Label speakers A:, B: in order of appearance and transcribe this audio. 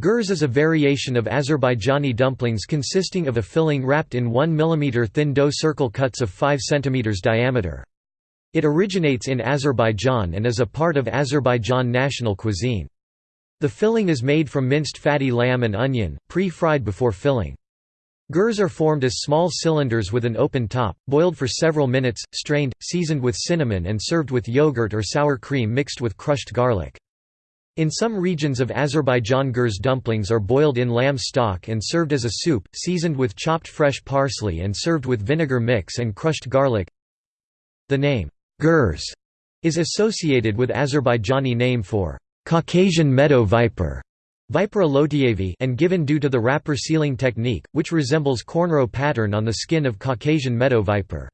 A: Gurs is a variation of Azerbaijani dumplings consisting of a filling wrapped in 1 mm thin dough circle cuts of 5 cm diameter. It originates in Azerbaijan and is a part of Azerbaijan national cuisine. The filling is made from minced fatty lamb and onion, pre-fried before filling. Gurs are formed as small cylinders with an open top, boiled for several minutes, strained, seasoned with cinnamon and served with yogurt or sour cream mixed with crushed garlic. In some regions of Azerbaijan gurs dumplings are boiled in lamb stock and served as a soup, seasoned with chopped fresh parsley and served with vinegar mix and crushed garlic. The name, gurs, is associated with Azerbaijani name for Caucasian meadow viper Vipera and given due to the wrapper sealing technique, which resembles cornrow pattern on the skin of Caucasian meadow viper.